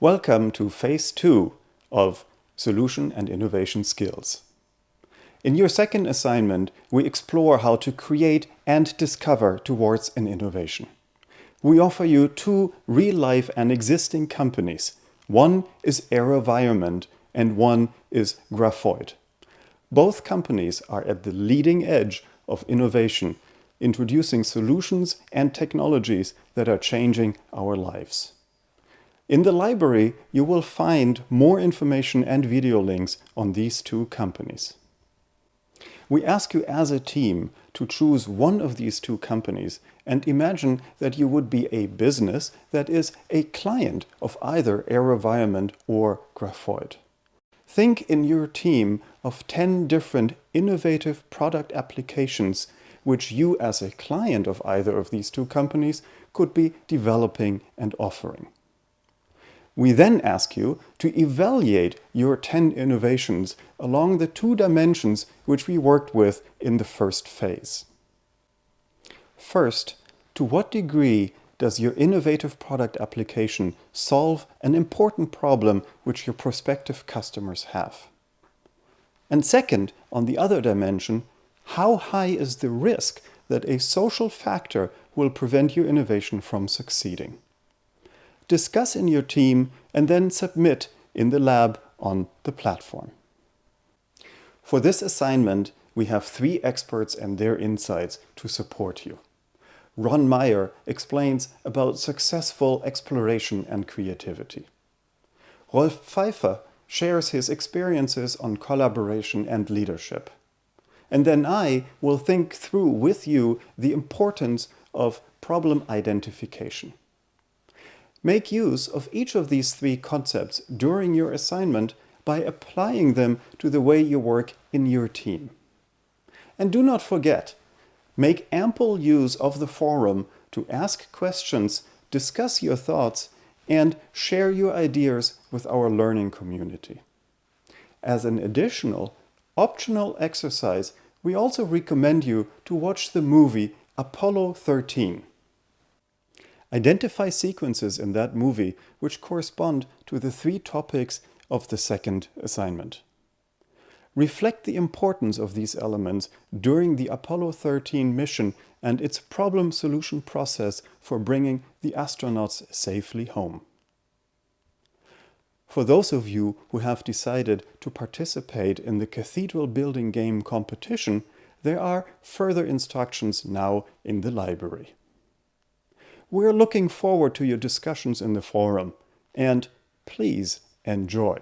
Welcome to Phase 2 of Solution and Innovation Skills. In your second assignment, we explore how to create and discover towards an innovation. We offer you two real-life and existing companies. One is AeroVironment and one is Grafoid. Both companies are at the leading edge of innovation, introducing solutions and technologies that are changing our lives. In the library, you will find more information and video links on these two companies. We ask you as a team to choose one of these two companies and imagine that you would be a business that is a client of either AeroVironment or Grafoid. Think in your team of 10 different innovative product applications which you as a client of either of these two companies could be developing and offering. We then ask you to evaluate your 10 innovations along the two dimensions which we worked with in the first phase. First, to what degree does your innovative product application solve an important problem which your prospective customers have? And second, on the other dimension, how high is the risk that a social factor will prevent your innovation from succeeding? Discuss in your team, and then submit in the lab on the platform. For this assignment, we have three experts and their insights to support you. Ron Meyer explains about successful exploration and creativity. Rolf Pfeifer shares his experiences on collaboration and leadership. And then I will think through with you the importance of problem identification. Make use of each of these three concepts during your assignment by applying them to the way you work in your team. And do not forget, make ample use of the forum to ask questions, discuss your thoughts, and share your ideas with our learning community. As an additional, optional exercise, we also recommend you to watch the movie Apollo 13. Identify sequences in that movie which correspond to the three topics of the second assignment. Reflect the importance of these elements during the Apollo 13 mission and its problem-solution process for bringing the astronauts safely home. For those of you who have decided to participate in the Cathedral Building Game competition, there are further instructions now in the library. We're looking forward to your discussions in the forum and please enjoy.